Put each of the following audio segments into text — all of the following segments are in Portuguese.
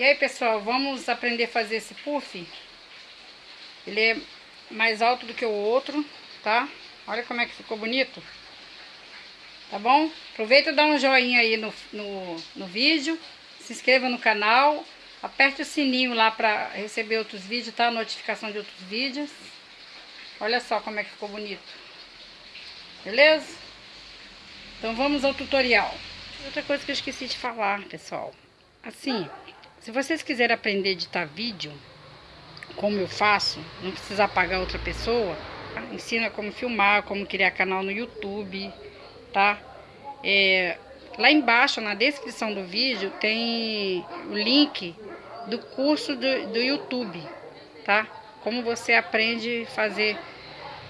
E aí, pessoal, vamos aprender a fazer esse puff. Ele é mais alto do que o outro, tá? Olha como é que ficou bonito. Tá bom? Aproveita e dá um joinha aí no, no, no vídeo. Se inscreva no canal. Aperte o sininho lá para receber outros vídeos, tá? Notificação de outros vídeos. Olha só como é que ficou bonito. Beleza? Então vamos ao tutorial. Outra coisa que eu esqueci de falar, pessoal. Assim, se vocês quiserem aprender a editar vídeo, como eu faço, não precisa pagar outra pessoa, tá? ensina como filmar, como criar canal no YouTube, tá? É, lá embaixo, na descrição do vídeo, tem o link do curso do, do YouTube, tá? Como você aprende a fazer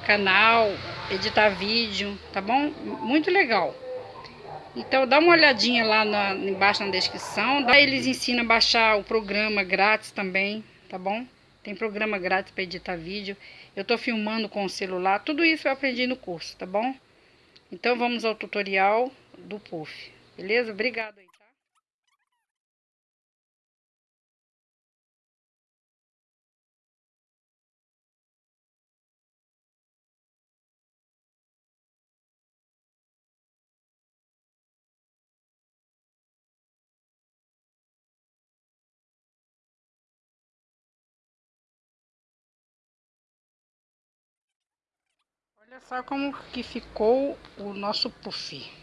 canal, editar vídeo, tá bom? Muito legal. Então dá uma olhadinha lá na, embaixo na descrição. Lá eles ensinam a baixar o programa grátis também, tá bom? Tem programa grátis para editar vídeo. Eu tô filmando com o celular. Tudo isso eu aprendi no curso, tá bom? Então vamos ao tutorial do puff. Beleza? Obrigado Olha só como que ficou o nosso puff.